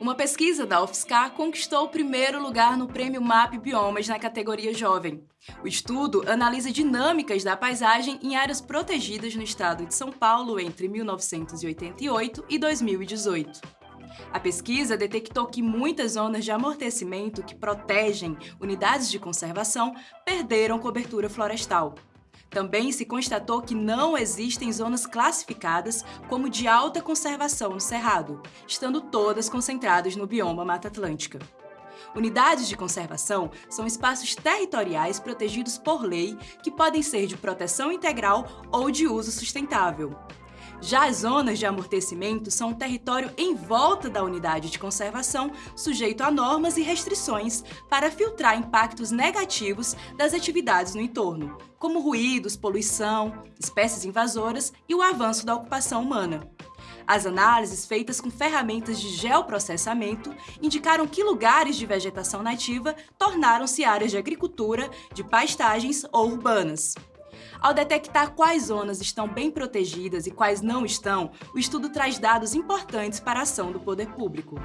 Uma pesquisa da UFSCar conquistou o primeiro lugar no Prêmio MAP Biomas na categoria Jovem. O estudo analisa dinâmicas da paisagem em áreas protegidas no estado de São Paulo entre 1988 e 2018. A pesquisa detectou que muitas zonas de amortecimento que protegem unidades de conservação perderam cobertura florestal. Também se constatou que não existem zonas classificadas como de alta conservação no Cerrado, estando todas concentradas no bioma Mata Atlântica. Unidades de conservação são espaços territoriais protegidos por lei que podem ser de proteção integral ou de uso sustentável. Já as zonas de amortecimento são um território em volta da unidade de conservação, sujeito a normas e restrições para filtrar impactos negativos das atividades no entorno, como ruídos, poluição, espécies invasoras e o avanço da ocupação humana. As análises feitas com ferramentas de geoprocessamento indicaram que lugares de vegetação nativa tornaram-se áreas de agricultura, de pastagens ou urbanas. Ao detectar quais zonas estão bem protegidas e quais não estão, o estudo traz dados importantes para a ação do poder público.